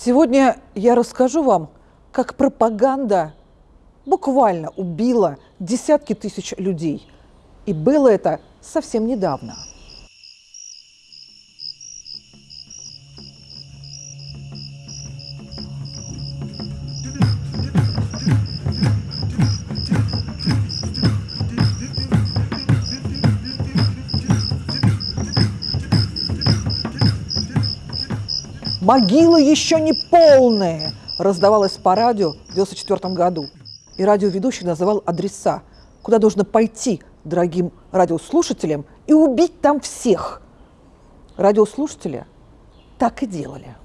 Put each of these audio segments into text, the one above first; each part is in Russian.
Сегодня я расскажу вам, как пропаганда буквально убила десятки тысяч людей. И было это совсем недавно. «Могила еще не полная!» раздавалось по радио в 1994 году. И радиоведущий называл адреса, куда нужно пойти дорогим радиослушателям и убить там всех. Радиослушатели так и делали.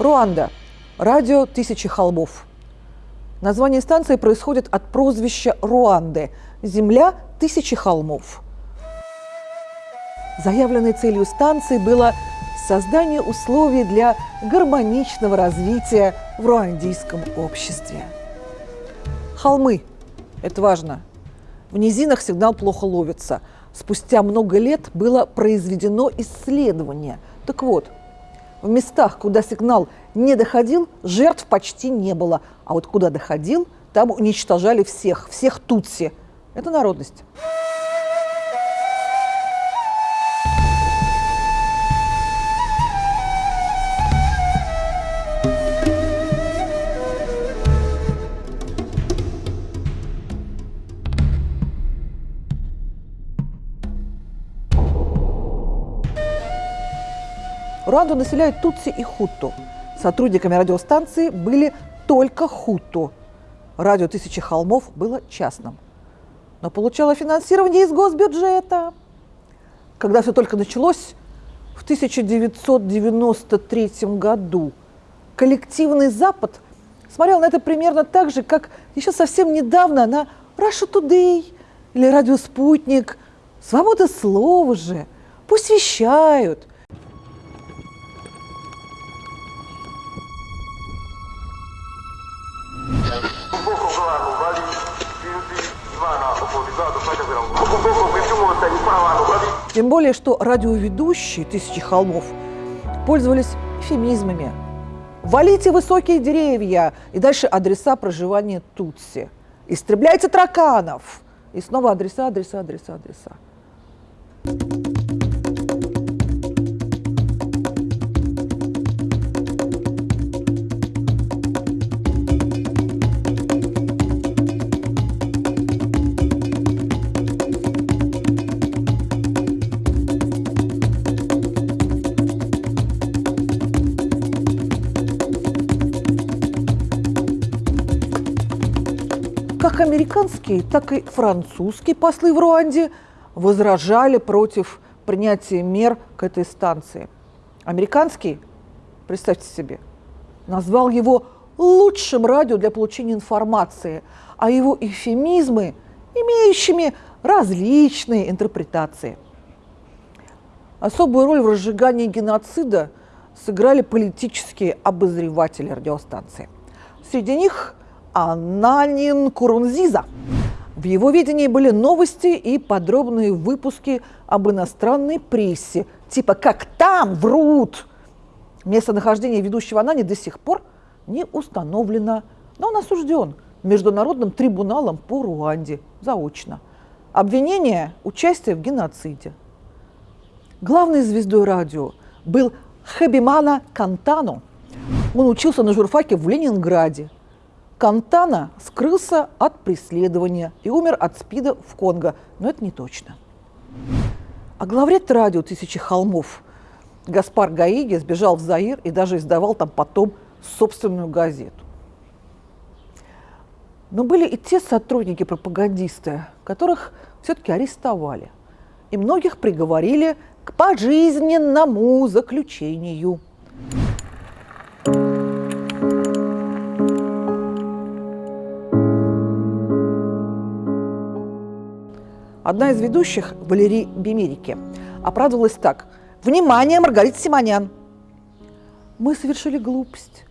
Руанда. Радио «Тысячи холмов». Название станции происходит от прозвища Руанды – «Земля тысячи холмов». Заявленной целью станции было создание условий для гармоничного развития в руандийском обществе. Холмы – это важно. В низинах сигнал плохо ловится. Спустя много лет было произведено исследование. Так вот – в местах, куда сигнал не доходил, жертв почти не было. А вот куда доходил, там уничтожали всех, всех тутси. Это народность. Руанду населяют тутси и хуту. Сотрудниками радиостанции были только хуту. Радио «Тысячи холмов» было частным, но получало финансирование из госбюджета. Когда все только началось, в 1993 году коллективный Запад смотрел на это примерно так же, как еще совсем недавно на Russia Today или Радио Спутник. Свобода слова же, пусть вещают, Тем более, что радиоведущие «Тысячи холмов» пользовались эфемизмами. «Валите высокие деревья» и дальше адреса проживания Тутси. «Истребляйте тараканов» и снова адреса, адреса, адреса, адреса. Как американские, так и французские послы в Руанде возражали против принятия мер к этой станции. Американский, представьте себе, назвал его лучшим радио для получения информации, а его эфемизмы имеющими различные интерпретации. Особую роль в разжигании геноцида сыграли политические обозреватели радиостанции. Среди них Ананин Курунзиза. В его видении были новости и подробные выпуски об иностранной прессе, типа «как там врут». Местонахождение ведущего Анани до сих пор не установлено, но он осужден Международным трибуналом по Руанде заочно. Обвинение – участие в геноциде. Главной звездой радио был Хабимана Кантано. Он учился на журфаке в Ленинграде – Кантана скрылся от преследования и умер от СПИДа в Конго, но это не точно. А главред радио «Тысячи холмов» Гаспар Гаиги сбежал в Заир и даже издавал там потом собственную газету. Но были и те сотрудники-пропагандисты, которых все-таки арестовали. и многих приговорили к пожизненному заключению. Одна из ведущих, Валерий Бемерики, оправдывалась так. «Внимание, Маргарита Симонян! Мы совершили глупость.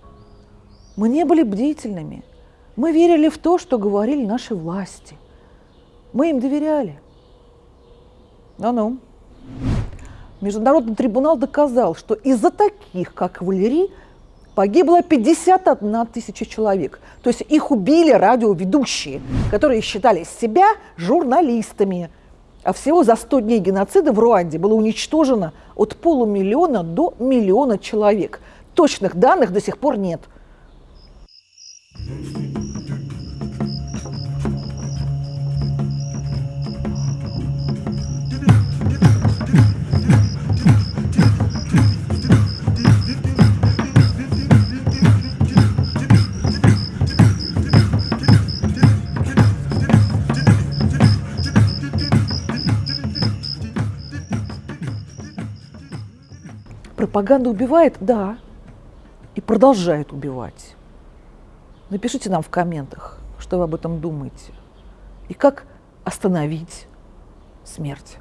Мы не были бдительными. Мы верили в то, что говорили наши власти. Мы им доверяли. Ну-ну. Международный трибунал доказал, что из-за таких, как Валерий, погибло 51 тысяча человек. То есть их убили радиоведущие, которые считали себя журналистами. А всего за 100 дней геноцида в Руанде было уничтожено от полумиллиона до миллиона человек. Точных данных до сих пор нет – Пропаганда убивает? Да. И продолжает убивать. Напишите нам в комментах, что вы об этом думаете. И как остановить смерть.